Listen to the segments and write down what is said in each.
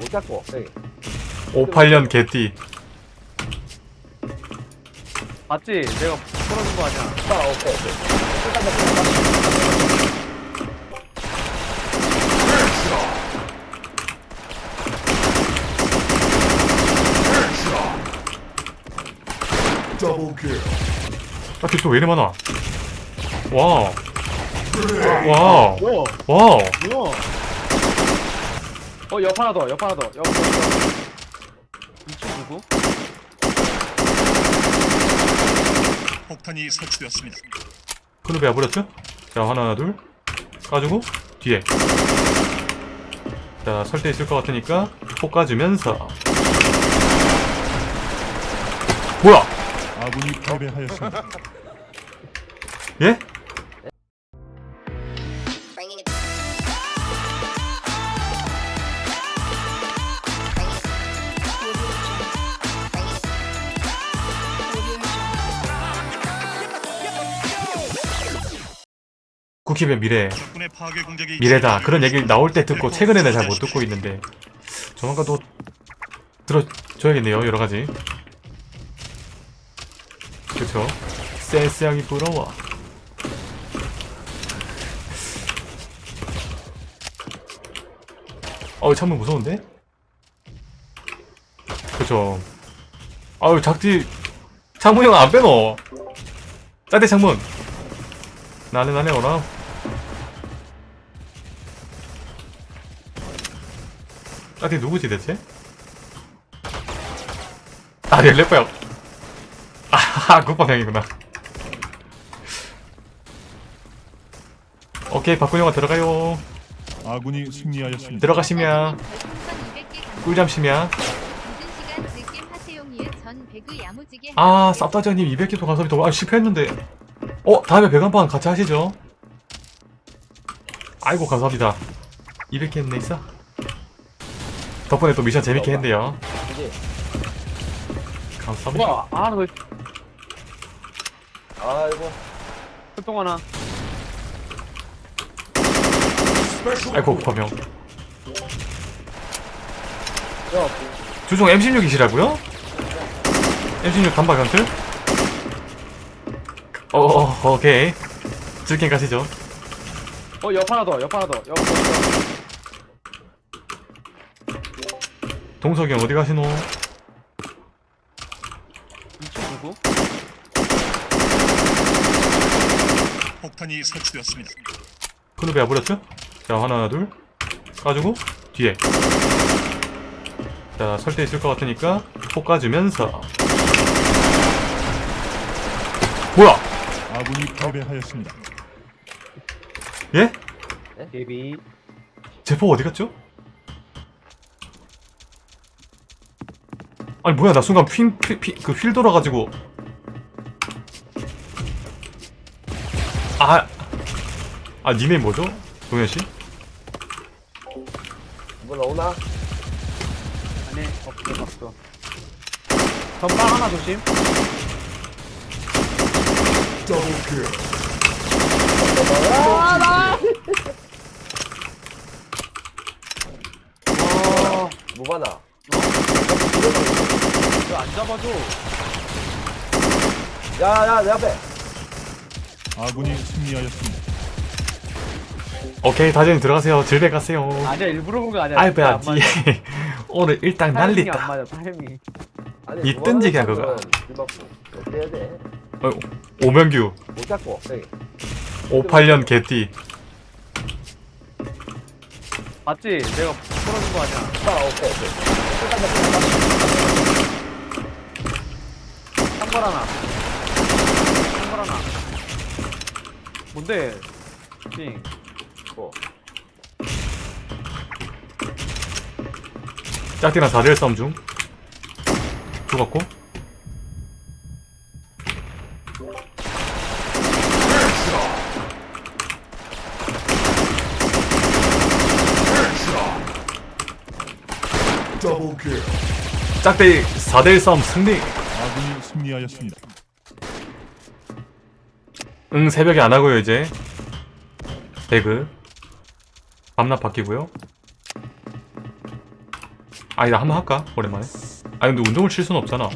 못 잡고 여기 58년 개띠 맞지? 내가 풀어준 거 아니야? 아 오케이 오케이 일단 잡고 딱히 또왜 이리 많아 와우 Wow? Wow 뭐야? 어, 옆 하나 더, 옆 하나 더, 옆, 옆, 옆. 이쪽 누구? 폭탄이 설치되었습니다. 클럽에 와버렸죠? 자 하나 둘 까주고 뒤에 자 설대 있을 것 같으니까 폭 까주면서 뭐야 아군이 패배하였습니다. 예? 쿠키의 미래 미래다. 그런 얘기를 나올 때 듣고 최근에는 잘 못 듣고 있는데 조만간 또 들어줘야겠네요 여러가지. 그쵸? 센스하기 부러워. 어우 창문 무서운데? 그쵸? 아유 작지? 창문 형 안 빼노 짤대 창문. 나네 나네 오라 짝대 누구지 대체? 아 렐레퍼요 아하 국방형이구나. 오케이 박근영아 들어가요. 아군이 승리하였습니다. 들어가시면. 꿀잠 쉬면. 아 쌉다저님 200개 도 감사합니다. 아 실패했는데. 어 다음에 배관판 같이 하시죠. 아이고 감사합니다. 200개 했네 있어 덕분에 또 미션 재밌게 했네요 그지 감사합니다? 아, 너 아이고 활동 하나. 아이고 범용 야 주종 M16이시라고요? M16 단박 연틀? 어, 어, 오케이. 즐긴 가시죠. 어, 옆 하나 더, 옆 하나 더, 옆, 옆, 옆. 동석이 형 어디 가시노? 이쪽 누구? 폭탄이 설치되었습니다. 클럽에 와버렸죠? 자, 하나, 둘. 까주고, 뒤에. 자, 설대 있을 것 같으니까, 폭 까주면서. 뭐야? 아군이 패배하였습니다. 예? 데비. 제포 어디 갔죠? 아니 뭐야 나 순간 핀, 피, 피, 그 휠 돌아가지고 아, 아 니네 뭐죠? 동현씨? 뭐 나오나? 아니, 없어, 없어. 전방 하나 조심. 와, 무바나 왜안 잡아줘? 야야 내 앞에 아군이 승리하였습니다. 오케이 다들 들어가세요 질배 가세요 아니야, 일부러 본 거 아니야. 아이 배야지 오늘 일당 타이밍이 안 날리다 맞아, 타이밍. 아니 이 뜬지기야, 그거. 어때야 어, 오명규 잡고 여기 58년 개띠 맞지? 내가 풀어준 거 아니야? 아 오케이 오케이 한발 하나. 한발 하나. 뭔데? 띵. 뭐 짝띠랑 4대1 싸움 중 죽었고 짝대 4대1 싸움 승리 승리하였습니다. 응 새벽에 안 하고요 이제. 배그. 밤낮 바뀌고요. 아니 나 한번 할까? 오랜만에. 아니 근데 운동을 칠 수는 없잖아.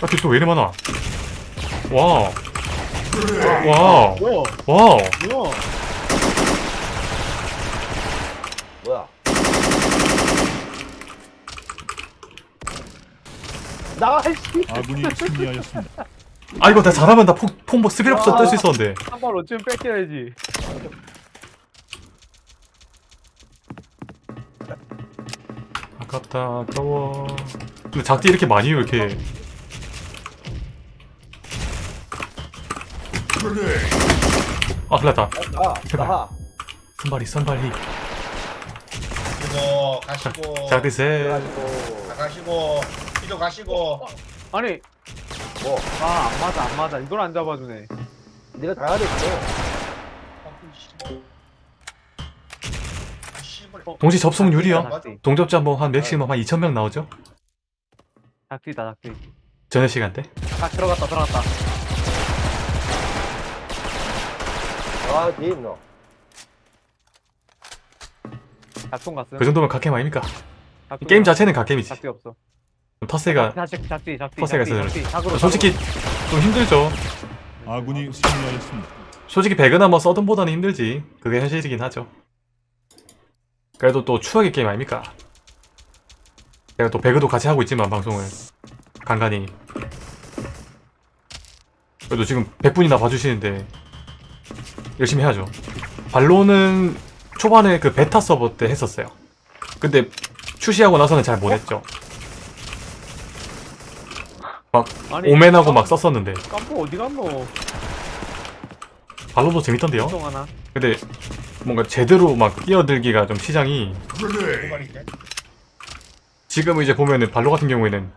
딱히 또왜 이리 많아? Wow. Wow? Wow. 뭐야? 뭐야? 나가 씨. 아군이 승리하였습니다. 아 이거 나 잘하면 나 폭, 폭뭐 스킬 없어 뜰수 있었는데 한발 어쩌면 뺏겨야지. 아깝다 아까워 근데 작디 이렇게 많이 왜 이렇게 아 흘렀다 나 나가. 선발이 선발이 그리고 가시고 작디 세 그래가지고 가시고 이도 가시고 아니. 뭐 아, 안 맞아, 안 맞아. 이걸 안 잡아주네. 네가 다 하랬어. 씨발 동시 접속 유리요 작디, 동접자 뭐 한 맥시멈 한 2,000명 나오죠? 작디다, 작디. 전에 시간대 딱 들어갔다, 들어갔다. 아 뒤에 있노. 작동 갔음. 그 정도면 각캠 아닙니까? 게임. 자체는 각캠이지 작디 없어. 터세가 작디. 퍼세가 작디, 있어요. 작으로, 솔직히 좀 힘들죠. 아군이 승리하였습니다. 솔직히 배그나 뭐 서든보다는 힘들지. 그게 현실이긴 하죠. 그래도 또 추억의 게임 아닙니까? 내가 또 배그도 같이 하고 있지만 방송을. 간간히. 그래도 지금 100분이나 봐주시는데 열심히 해야죠. 발로는 초반에 그 베타 서버 때 했었어요. 근데 출시하고 나서는 잘 못했죠 아니, 오맨하고 막 썼었는데 깜po 어디 갔노? 발로도 재밌던데요? 하나. 근데 뭔가 제대로 막 뛰어들기가 좀 시장이 지금 이제 보면은 발로 같은 경우에는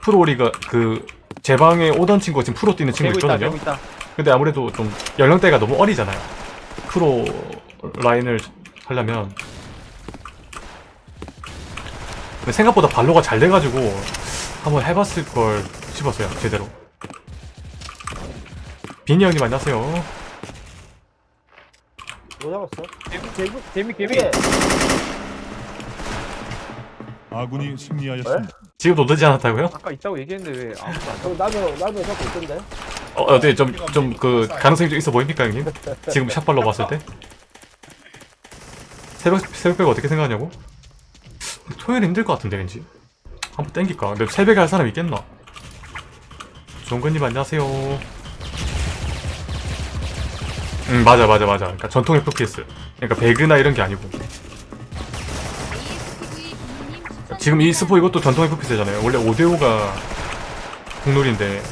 프로리가 그 제 방에 오던 친구가 지금 프로 뛰는 친구 있다, 있거든요. 되고 있다. 근데 아무래도 좀 연령대가 너무 어리잖아요. 프로 라인을 하려면 생각보다 발로가 잘 돼가지고 한번 해봤을 걸 싶었어요 제대로. 빈이 형님 안녕하세요. 뭐 잡았어? 개미, 개미, 개미, 개미. 아군이 승리하였습니다. 지금도 늦지 않았다고요? 아까 있다고 얘기했는데 왜 아무도 안저 나도 나도 잡고 있던데. 어, 어때 좀좀 그 가능성이 좀 있어 보입니까 형님? 지금 샷발로 봤을 때? 새벽 새벽 배가 어떻게 생각하냐고? 토요일 힘들 것 같은데 왠지 한번 땡길까? 근데 새벽에 할 사람 있겠나? 종근님 안녕하세요. 음 맞아 맞아 맞아. 그러니까 전통 FPS. 그러니까 배그나 이런 게 아니고 지금 이 스포 이것도 전통 FPS잖아요. 원래 5대5가 국룰인데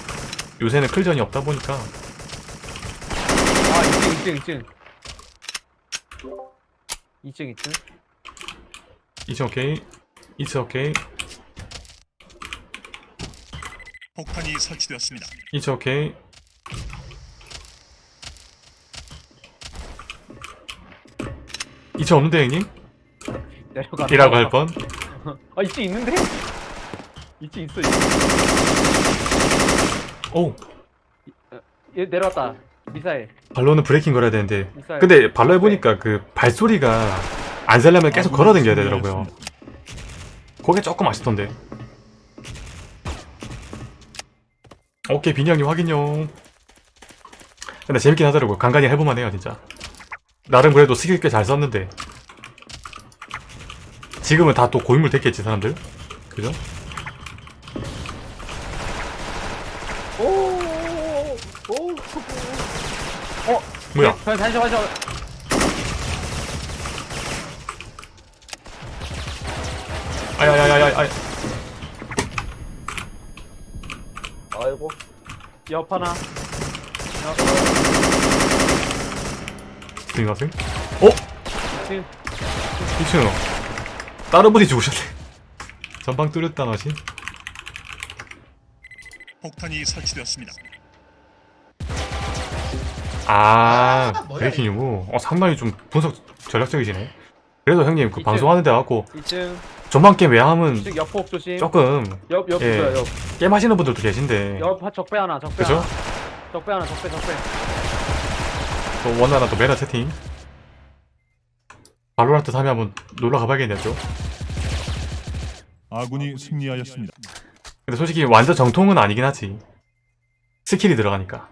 요새는 클전이 없다 보니까 아 2층 2층 2층 2층 2층 2층 오케이 2층 오케이 폭탄이 설치되었습니다. 2층 오케이 2층 없는데 형님? 내려가 이라고 할 뻔? 아 2층 있는데? 2층 있어 2층. 오얘 내려왔다 미사일 발로는 브레이킹 걸어야 되는데 미사일 근데 발로 해보니까 그 발소리가 안 살려면 계속 아군이 걸어다녀야 되더라고요. 그게 조금 아쉽던데 오케이 빈이 형님 확인요 근데 재밌긴 하더라고요. 간간히 해볼만 해요 진짜. 나름 그래도 스킬 꽤 잘 썼는데. 지금은 다 또 고인물 됐겠지 사람들? 그죠? 오오오오. 뭐야? 자, 다시 다시 아야야야야 아 아이고. 옆 하나. 스윙하세요? 어? 2층 2층 다른 분이 죽으셨네. 전방 뚫렸다 나시 폭탄이 설치되었습니다. 아 아, 뭐야, 브레이킹이고. 어 상당히 좀 분석 전략적이시네. 그래도 형님 그 이제- 방송하는데 와갖고 2층 전방 게임 왜 하면 2층 옆폭 조심 조금 옆 옆 예. 있어요 옆 게임 하시는 분들도 계신데 옆 적배 하나 적배 그죠? 하나 적배 하나 적배 적배 또 원하나 또 메라 채팅 발로란트 3에 한번 놀러 가봐야겠네요. 아군이 승리하였습니다. 근데 솔직히 완전 정통은 아니긴 하지. 스킬이 들어가니까.